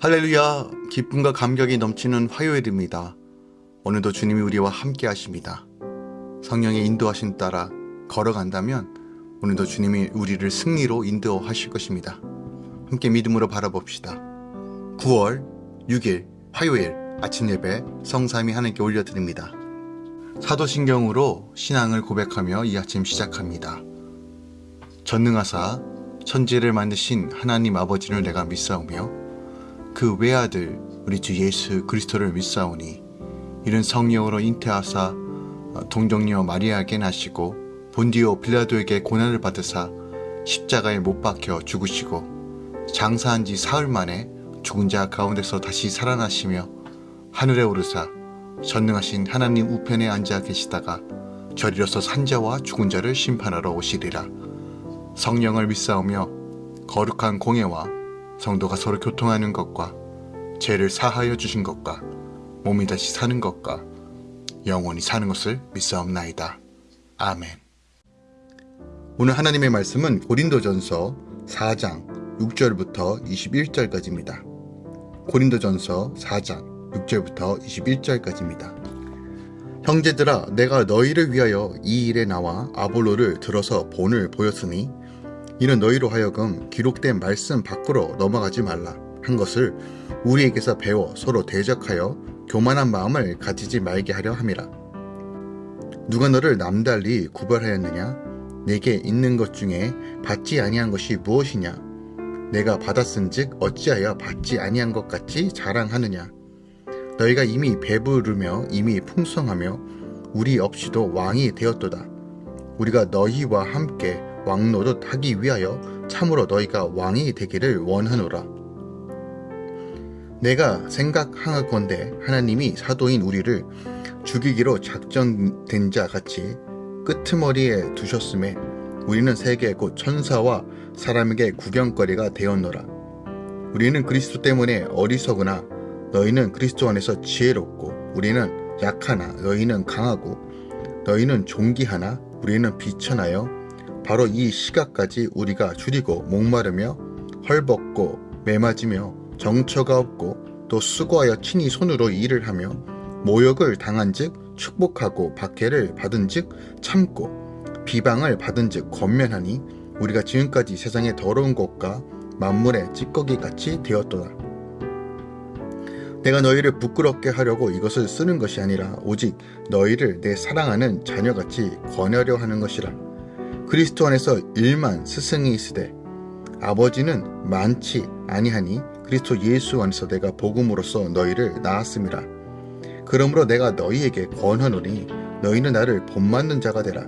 할렐루야 기쁨과 감격이 넘치는 화요일입니다. 오늘도 주님이 우리와 함께 하십니다. 성령의 인도하심 따라 걸어간다면 오늘도 주님이 우리를 승리로 인도하실 것입니다. 함께 믿음으로 바라봅시다. 9월 6일 화요일 아침 예배 성삼이 하나님께 올려드립니다. 사도신경으로 신앙을 고백하며 이 아침 시작합니다. 전능하사 천지를 만드신 하나님 아버지를 내가 믿사오며 그 외아들 우리 주 예수 그리스도를 믿사오니 이는 성령으로 잉태하사 동정녀 마리아에게 나시고 본디오 빌라도에게 고난을 받으사 십자가에 못 박혀 죽으시고 장사한 지 사흘 만에 죽은 자 가운데서 다시 살아나시며 하늘에 오르사 전능하신 하나님 우편에 앉아 계시다가 저리로서 산자와 죽은 자를 심판하러 오시리라. 성령을 믿사오며 거룩한 공예와 성도가 서로 교통하는 것과 죄를 사하여 주신 것과 몸이 다시 사는 것과 영원히 사는 것을 믿사옵나이다. 아멘. 오늘 하나님의 말씀은 고린도전서 4장 6절부터 21절까지입니다. 고린도전서 4장 6절부터 21절까지입니다. 형제들아 내가 너희를 위하여 이 일에 나와 아볼로를 들어서 본을 보였으니 이는 너희로 하여금 기록된 말씀 밖으로 넘어가지 말라 한 것을 우리에게서 배워 서로 대적하여 교만한 마음을 가지지 말게 하려 함이라. 누가 너를 남달리 구별하였느냐? 내게 있는 것 중에 받지 아니한 것이 무엇이냐? 내가 받았은즉 어찌하여 받지 아니한 것 같이 자랑하느냐? 너희가 이미 배부르며 이미 풍성하며 우리 없이도 왕이 되었도다. 우리가 너희와 함께 왕노릇 하기 위하여 참으로 너희가 왕이 되기를 원하노라. 내가 생각하건대 하나님이 사도인 우리를 죽이기로 작정된 자 같이 끄트머리에 두셨음에 우리는 세계 곧 천사와 사람에게 구경거리가 되었노라. 우리는 그리스도 때문에 어리석으나 너희는 그리스도 안에서 지혜롭고 우리는 약하나 너희는 강하고 너희는 존귀하나 우리는 비천하여 바로 이 시각까지 우리가 줄이고 목마르며 헐벗고 매맞으며 정처가 없고 또 수고하여 친히 손으로 일을 하며 모욕을 당한 즉 축복하고 박해를 받은 즉 참고 비방을 받은 즉 권면하니 우리가 지금까지 세상의 더러운 것과 만물의 찌꺼기 같이 되었도다. 내가 너희를 부끄럽게 하려고 이것을 쓰는 것이 아니라 오직 너희를 내 사랑하는 자녀같이 권하려 하는 것이라. 그리스도 안에서 일만 스승이 있으되 아버지는 많지 아니하니 그리스도 예수 안에서 내가 복음으로써 너희를 낳았음이라. 그러므로 내가 너희에게 권하노니 너희는 나를 본받는 자가 되라.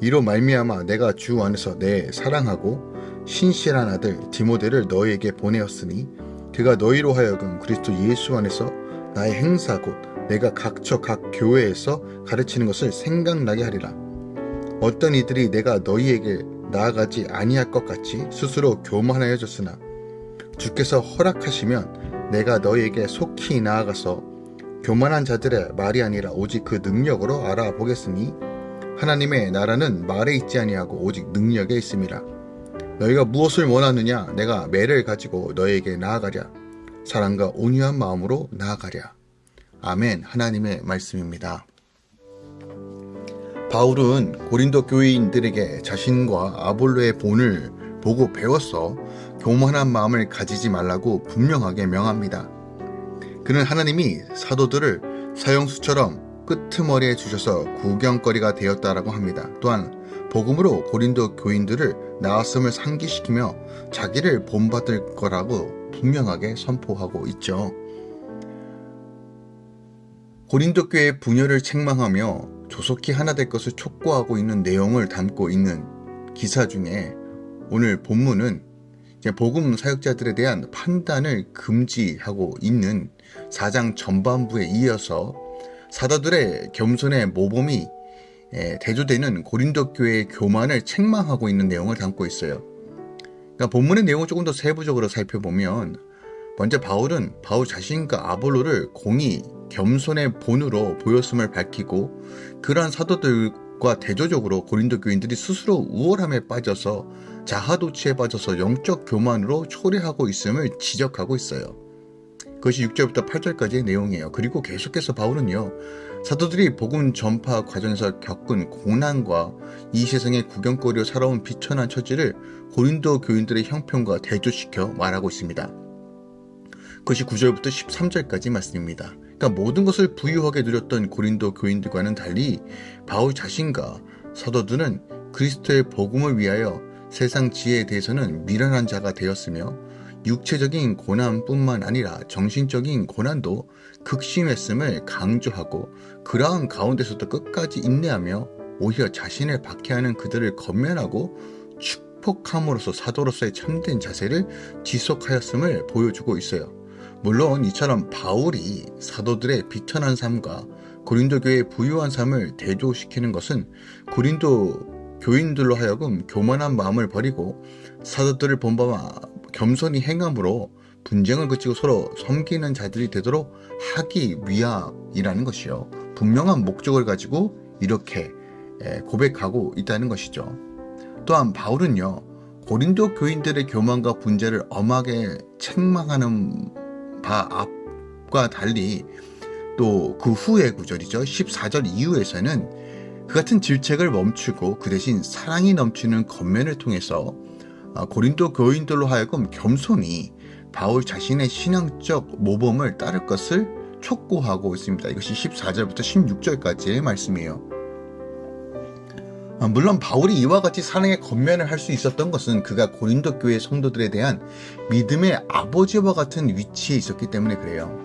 이로 말미암아 내가 주 안에서 내 사랑하고 신실한 아들 디모데를 너희에게 보내었으니 그가 너희로 하여금 그리스도 예수 안에서 나의 행사 곧 내가 각처 각 교회에서 가르치는 것을 생각나게 하리라. 어떤 이들이 내가 너희에게 나아가지 아니할 것 같이 스스로 교만하여졌으나 주께서 허락하시면 내가 너희에게 속히 나아가서 교만한 자들의 말이 아니라 오직 그 능력으로 알아보겠으니 하나님의 나라는 말에 있지 아니하고 오직 능력에 있습니다. 너희가 무엇을 원하느냐 내가 매를 가지고 너희에게 나아가랴 사랑과 온유한 마음으로 나아가랴 아멘 하나님의 말씀입니다. 바울은 고린도 교회인들에게 자신과 아볼로의 본을 보고 배웠어 교만한 마음을 가지지 말라고 분명하게 명합니다. 그는 하나님이 사도들을 사형수처럼 끄트머리에 주셔서 구경거리가 되었다라고 합니다. 또한 복음으로 고린도 교인들을 나았음을 상기시키며 자기를 본받을 거라고 분명하게 선포하고 있죠. 고린도 교회의 분열을 책망하며 조속히 하나 될 것을 촉구하고 있는 내용을 담고 있는 기사 중에 오늘 본문은 복음 사역자들에 대한 판단을 금지하고 있는 사장 전반부에 이어서 사도들의 겸손의 모범이 대조되는 고린도 교회의 교만을 책망하고 있는 내용을 담고 있어요. 그러니까 본문의 내용을 조금 더 세부적으로 살펴보면 먼저 바울은 바울 자신과 아볼로를 공의 겸손의 본으로 보였음을 밝히고 그러한 사도들과 대조적으로 고린도 교인들이 스스로 우월함에 빠져서 자하도취에 빠져서 영적 교만으로 초래하고 있음을 지적하고 있어요. 그것이 6절부터 8절까지의 내용이에요. 그리고 계속해서 바울은요. 사도들이 복음 전파 과정에서 겪은 고난과 이 세상의 구경거리로 살아온 비천한 처지를 고린도 교인들의 형편과 대조시켜 말하고 있습니다. 그것이 9절부터 13절까지 말씀입니다. 그러니까 모든 것을 부유하게 누렸던 고린도 교인들과는 달리 바울 자신과 사도들은 그리스도의 복음을 위하여 세상 지혜에 대해서는 미련한 자가 되었으며 육체적인 고난뿐만 아니라 정신적인 고난도 극심했음을 강조하고 그러한 가운데서도 끝까지 인내하며 오히려 자신을 박해하는 그들을 건면하고 축복함으로써 사도로서의 참된 자세를 지속하였음을 보여주고 있어요. 물론 이처럼 바울이 사도들의 비천한 삶과 고린도 교회의 부유한 삶을 대조시키는 것은 고린도 교인들로 하여금 교만한 마음을 버리고 사도들을 본받아 겸손히 행함으로 분쟁을 그치고 서로 섬기는 자들이 되도록 하기 위함이라는 것이요. 분명한 목적을 가지고 이렇게 고백하고 있다는 것이죠. 또한 바울은요, 고린도 교인들의 교만과 분재를 엄하게 책망하는 바 앞과 달리 또 그 후의 구절이죠. 14절 이후에서는 그 같은 질책을 멈추고 그 대신 사랑이 넘치는 겉면을 통해서 아, 고린도 교인들로 하여금 겸손히 바울 자신의 신앙적 모범을 따를 것을 촉구하고 있습니다. 이것이 14절부터 16절까지의 말씀이에요. 아, 물론 바울이 이와 같이 사랑의 겉면을 할 수 있었던 것은 그가 고린도 교회 성도들에 대한 믿음의 아버지와 같은 위치에 있었기 때문에 그래요.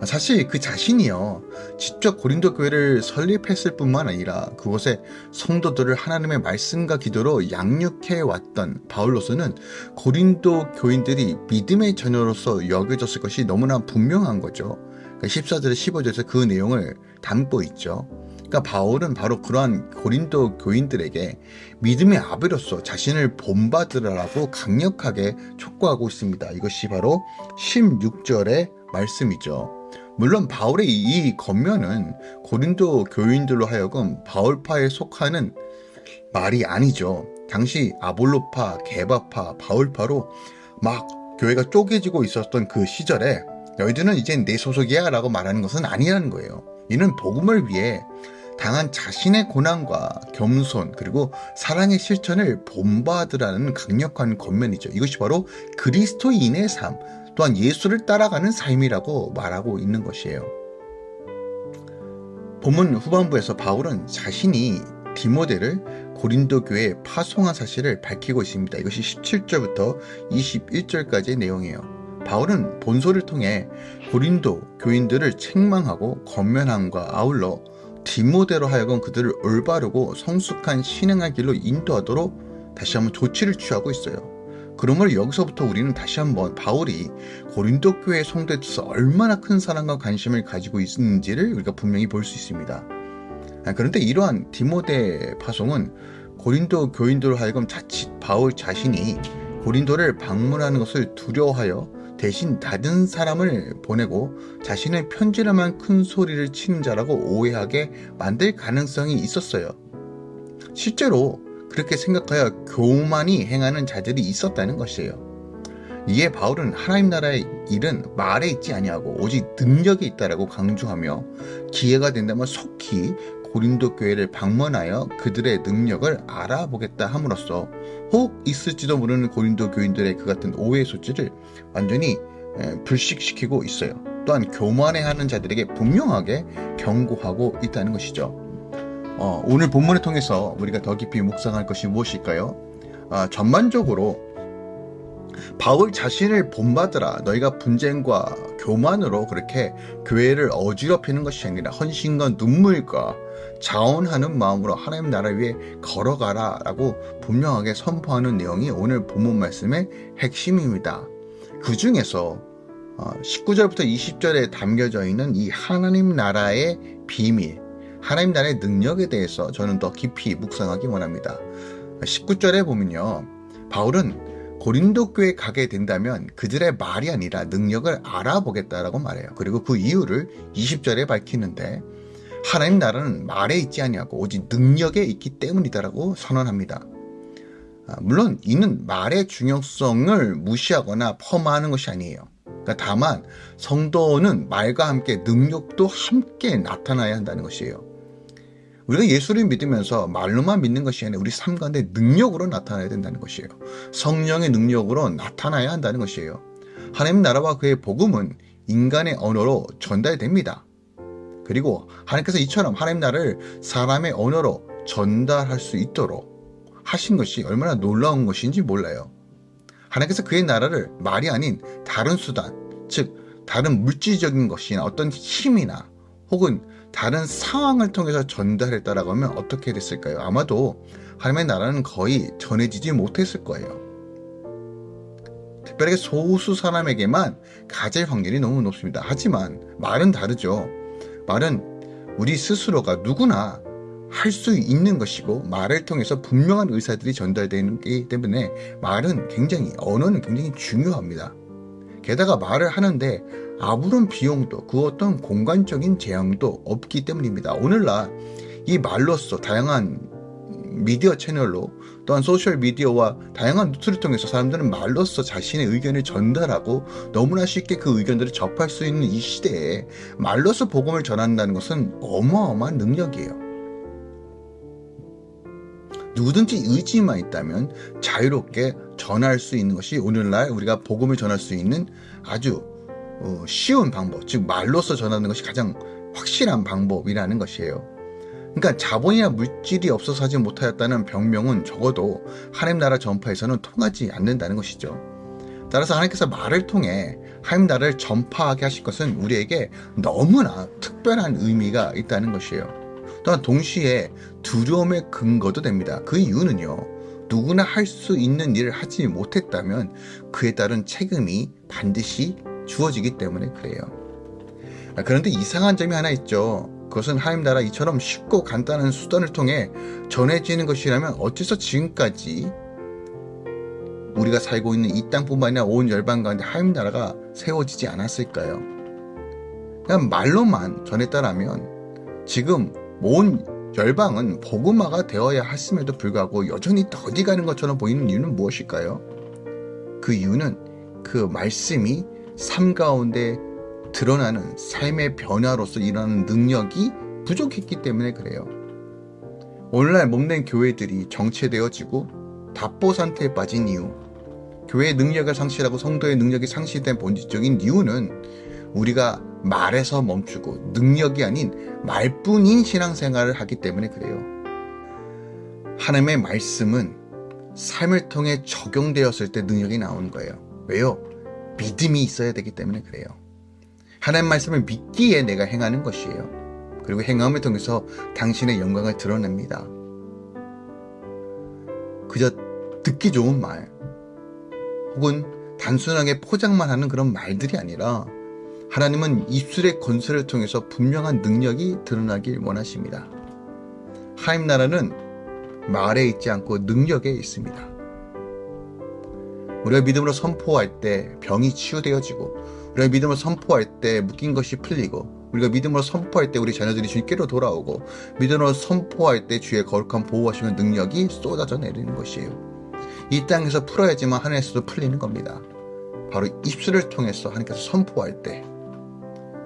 아, 사실 그 자신이요 직접 고린도 교회를 설립했을 뿐만 아니라 그곳에 성도들을 하나님의 말씀과 기도로 양육해 왔던 바울로서는 고린도 교인들이 믿음의 자녀로서 여겨졌을 것이 너무나 분명한 거죠. 14절, 15절에서 그 내용을 담고 있죠. 그러니까 바울은 바로 그러한 고린도 교인들에게 믿음의 아비로서 자신을 본받으라고 강력하게 촉구하고 있습니다. 이것이 바로 16절의 말씀이죠. 물론 바울의 이 겉면은 고린도 교인들로 하여금 바울파에 속하는 말이 아니죠. 당시 아볼로파, 게바파, 바울파로 막 교회가 쪼개지고 있었던 그 시절에 너희들은 이제 내 소속이야 라고 말하는 것은 아니라는 거예요. 이는 복음을 위해 당한 자신의 고난과 겸손 그리고 사랑의 실천을 본받으라는 강력한 겉면이죠. 이것이 바로 그리스도인의 삶, 또한 예수를 따라가는 삶이라고 말하고 있는 것이에요. 본문 후반부에서 바울은 자신이 디모데를 고린도 교회에 파송한 사실을 밝히고 있습니다. 이것이 17절부터 21절까지의 내용이에요. 바울은 본소를 통해 고린도 교인들을 책망하고 건면함과 아울러 디모데로 하여금 그들을 올바르고 성숙한 신앙의 길로 인도하도록 다시 한번 조치를 취하고 있어요. 그러므로 여기서부터 우리는 다시 한번 바울이 고린도 교회 성도에 있어서 얼마나 큰 사랑과 관심을 가지고 있는지를 우리가 분명히 볼 수 있습니다. 아, 그런데 이러한 디모데 파송은 고린도 교인들로 하여금 자칫 바울 자신이 고린도를 방문하는 것을 두려워하여 대신 다른 사람을 보내고 자신의 편지라만 큰 소리를 치는 자라고 오해하게 만들 가능성이 있었어요. 실제로 그렇게 생각하여 교만이 행하는 자들이 있었다는 것이에요. 이에 바울은 하나님 나라의 일은 말에 있지 아니하고 오직 능력에 있다라고 강조하며 기회가 된다면 속히 고린도 교회를 방문하여 그들의 능력을 알아보겠다 함으로써 혹 있을지도 모르는 고린도 교인들의 그 같은 오해 소지를 완전히 불식시키고 있어요. 또한 교만해하는 자들에게 분명하게 경고하고 있다는 것이죠. 어, 오늘 본문을 통해서 우리가 더 깊이 묵상할 것이 무엇일까요? 아, 전반적으로 바울 자신을 본받으라 너희가 분쟁과 교만으로 그렇게 교회를 어지럽히는 것이 아니라 헌신과 눈물과 자원하는 마음으로 하나님 나라 위에 걸어가라 라고 분명하게 선포하는 내용이 오늘 본문 말씀의 핵심입니다. 그 중에서 19절부터 어, 20절에 담겨져 있는 이 하나님 나라의 비밀 하나님 나라의 능력에 대해서 저는 더 깊이 묵상하기 원합니다. 19절에 보면요. 바울은 고린도 교회 가게 된다면 그들의 말이 아니라 능력을 알아보겠다라고 말해요. 그리고 그 이유를 20절에 밝히는데 하나님 나라는 말에 있지 아니하고 오직 능력에 있기 때문이다라고 선언합니다. 아, 물론 이는 말의 중요성을 무시하거나 폄하하는 것이 아니에요. 그러니까 다만 성도는 말과 함께 능력도 함께 나타나야 한다는 것이에요. 우리가 예수를 믿으면서 말로만 믿는 것이 아니라 우리 삶 가운데 능력으로 나타나야 된다는 것이에요. 성령의 능력으로 나타나야 한다는 것이에요. 하나님 나라와 그의 복음은 인간의 언어로 전달됩니다. 그리고 하나님께서 이처럼 하나님 나라를 사람의 언어로 전달할 수 있도록 하신 것이 얼마나 놀라운 것인지 몰라요. 하나님께서 그의 나라를 말이 아닌 다른 수단, 즉 다른 물질적인 것이나 어떤 힘이나 혹은 다른 상황을 통해서 전달했다라고 하면 어떻게 됐을까요? 아마도 하나님의 나라는 거의 전해지지 못했을 거예요. 특별하게 소수 사람에게만 가질 확률이 너무 높습니다. 하지만 말은 다르죠. 말은 우리 스스로가 누구나 할 수 있는 것이고 말을 통해서 분명한 의사들이 전달되기 때문에 말은 굉장히 언어는 굉장히 중요합니다. 게다가 말을 하는데 아무런 비용도 그 어떤 공간적인 제약도 없기 때문입니다. 오늘날 이 말로써 다양한 미디어 채널로 또한 소셜 미디어와 다양한 뉴스를 통해서 사람들은 말로써 자신의 의견을 전달하고 너무나 쉽게 그 의견들을 접할 수 있는 이 시대에 말로써 복음을 전한다는 것은 어마어마한 능력이에요. 누구든지 의지만 있다면 자유롭게 전할 수 있는 것이 오늘날 우리가 복음을 전할 수 있는 아주 어, 쉬운 방법, 즉 말로써 전하는 것이 가장 확실한 방법이라는 것이에요. 그러니까 자본이나 물질이 없어서 하지 못하였다는 병명은 적어도 하나님 나라 전파에서는 통하지 않는다는 것이죠. 따라서 하나님께서 말을 통해 하나님 나라를 전파하게 하실 것은 우리에게 너무나 특별한 의미가 있다는 것이에요. 또한 동시에 두려움의 근거도 됩니다. 그 이유는요. 누구나 할 수 있는 일을 하지 못했다면 그에 따른 책임이 반드시 주어지기 때문에 그래요. 아, 그런데 이상한 점이 하나 있죠. 그것은 하나님 나라 이처럼 쉽고 간단한 수단을 통해 전해지는 것이라면 어째서 지금까지 우리가 살고 있는 이 땅뿐만 아니라 온 열방 가운데 하나님 나라가 세워지지 않았을까요? 그냥 말로만 전했다라면 지금 온 열방은 복음화가 되어야 했음에도 불구하고 여전히 더디 가는 것처럼 보이는 이유는 무엇일까요? 그 이유는 그 말씀이 삶 가운데 드러나는 삶의 변화로서 일어나는 능력이 부족했기 때문에 그래요. 오늘날 몸낸 교회들이 정체되어지고 답보 상태에 빠진 이유, 교회의 능력을 상실하고 성도의 능력이 상실된 본질적인 이유는 우리가 말에서 멈추고 능력이 아닌 말뿐인 신앙생활을 하기 때문에 그래요. 하나님의 말씀은 삶을 통해 적용되었을 때 능력이 나오는 거예요. 왜요? 믿음이 있어야 되기 때문에 그래요. 하나님 말씀을 믿기에 내가 행하는 것이에요. 그리고 행함을 통해서 당신의 영광을 드러냅니다. 그저 듣기 좋은 말, 혹은 단순하게 포장만 하는 그런 말들이 아니라 하나님은 입술의 건설을 통해서 분명한 능력이 드러나길 원하십니다. 하임 나라는 말에 있지 않고 능력에 있습니다. 우리가 믿음으로 선포할 때 병이 치유되어지고 우리가 믿음으로 선포할 때 묶인 것이 풀리고 우리가 믿음으로 선포할 때 우리 자녀들이 주님께로 돌아오고 믿음으로 선포할 때 주의 거룩한 보호하시는 능력이 쏟아져 내리는 것이에요. 이 땅에서 풀어야지만 하늘에서도 풀리는 겁니다. 바로 입술을 통해서 하나님께서 선포할 때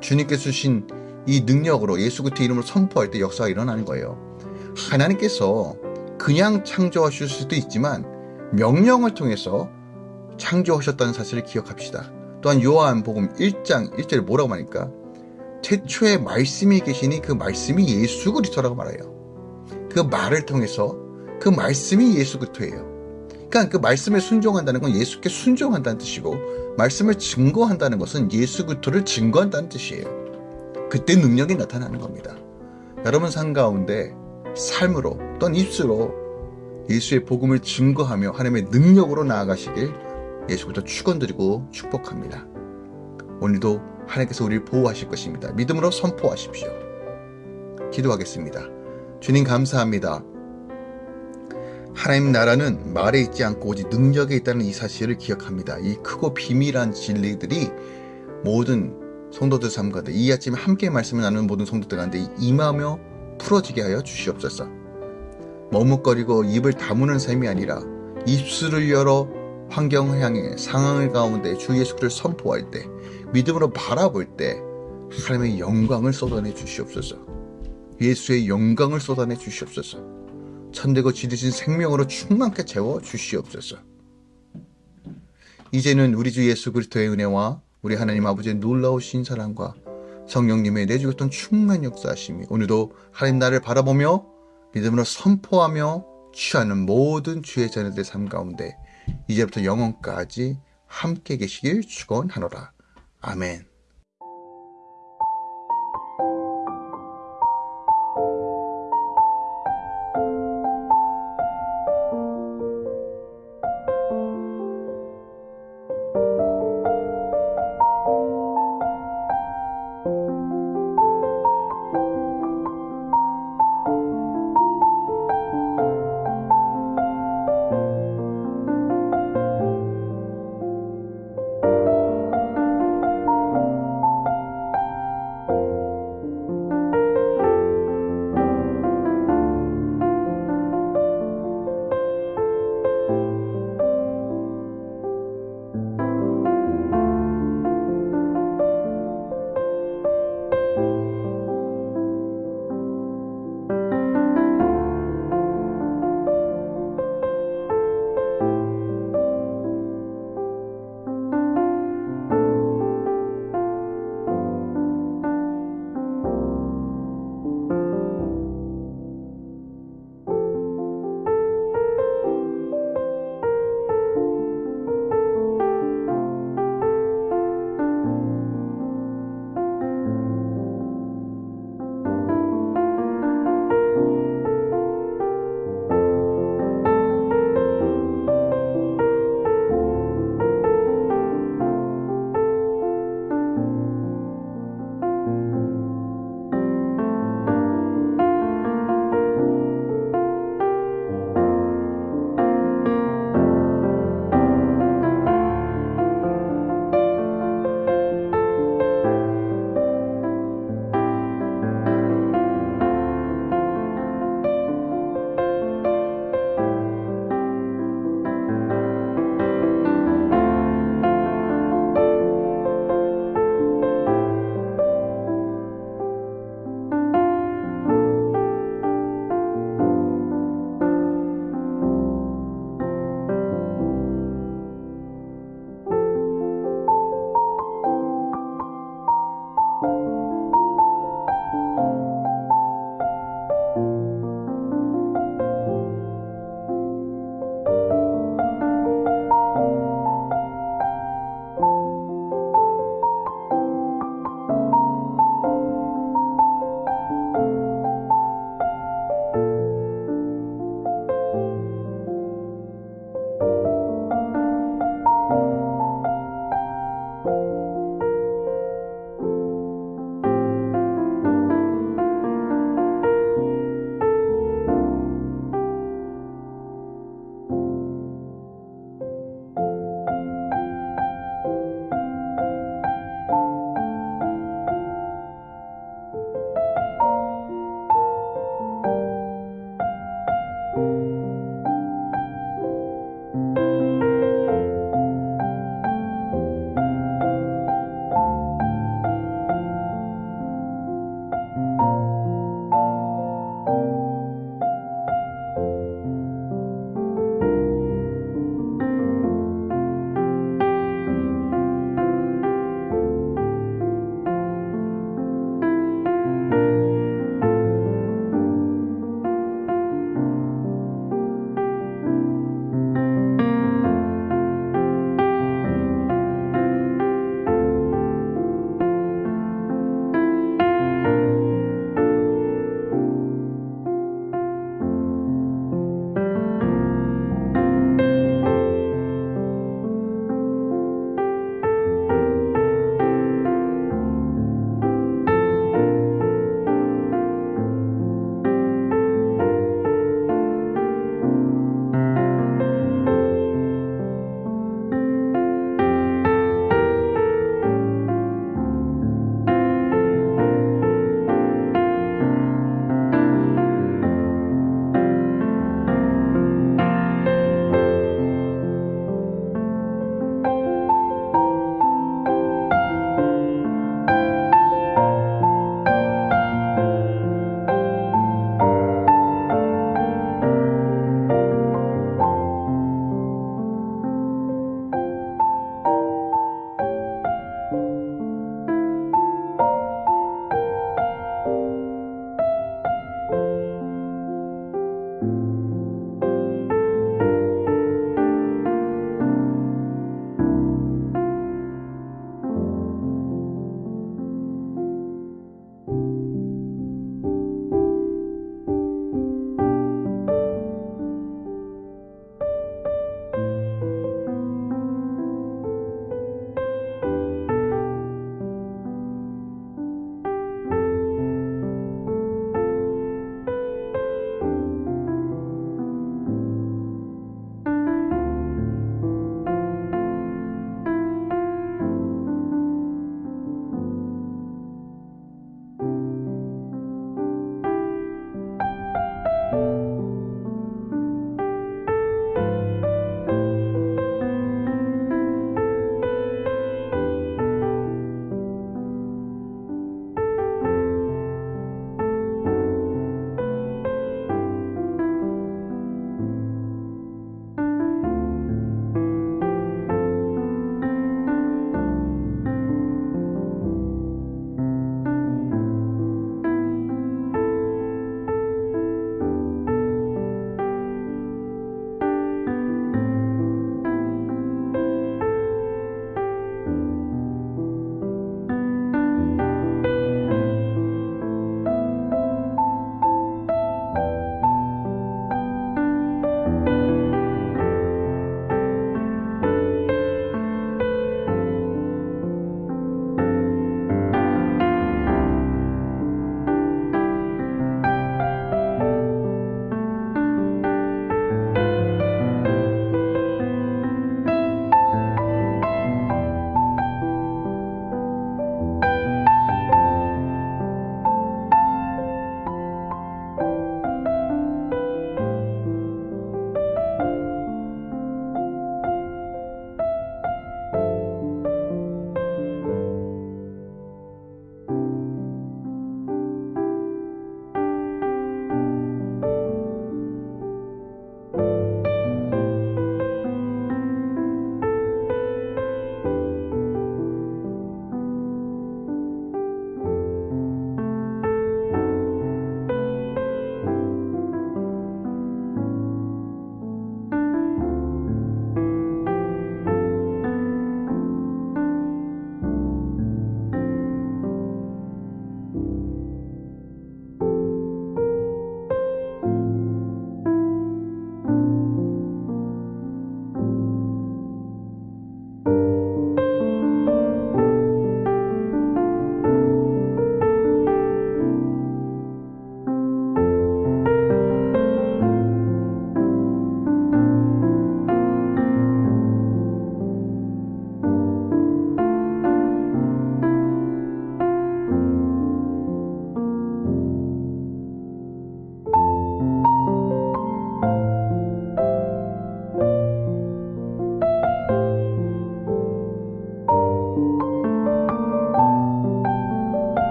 주님께서 주신 이 능력으로 예수 그리스도 이름으로 선포할 때 역사가 일어나는 거예요. 하나님께서 그냥 창조하실 수도 있지만 명령을 통해서 창조하셨다는 사실을 기억합시다. 또한 요한복음 1장 1절에 뭐라고 말하니까 최초의 말씀이 계시니 그 말씀이 예수 그리스도라고 말해요. 그 말을 통해서 그 말씀이 예수 그리스도예요. 그러니까 그 말씀에 순종한다는 건 예수께 순종한다는 뜻이고 말씀을 증거한다는 것은 예수 그리스도를 증거한다는 뜻이에요. 그때 능력이 나타나는 겁니다. 여러분 삶 가운데 삶으로 또는 입술로 예수의 복음을 증거하며 하나님의 능력으로 나아가시길 예수부터 축원드리고 축복합니다. 오늘도 하나님께서 우리를 보호하실 것입니다. 믿음으로 선포하십시오. 기도하겠습니다. 주님 감사합니다. 하나님 나라는 말에 있지 않고 오직 능력에 있다는 이 사실을 기억합니다. 이 크고 비밀한 진리들이 모든 성도들 삶 가운데 이 아침에 함께 말씀을 나누는 모든 성도들 가운데 임하며 풀어지게 하여 주시옵소서. 머뭇거리고 입을 다무는 삶이 아니라 입술을 열어 환경을 향해 상황을 가운데 주 예수 그리스도를 선포할 때 믿음으로 바라볼 때 하나님의 영광을 쏟아내 주시옵소서. 예수의 영광을 쏟아내 주시옵소서. 천대고 지르신 생명으로 충만케 채워 주시옵소서. 이제는 우리 주 예수 그리스도의 은혜와 우리 하나님 아버지의 놀라우신 사랑과 성령님의 내주셨던 충만 역사하심이 오늘도 하나님 나를 바라보며 믿음으로 선포하며 취하는 모든 주의 자녀들의 삶 가운데 이제부터 영원까지 함께 계시길 축원하노라. 아멘.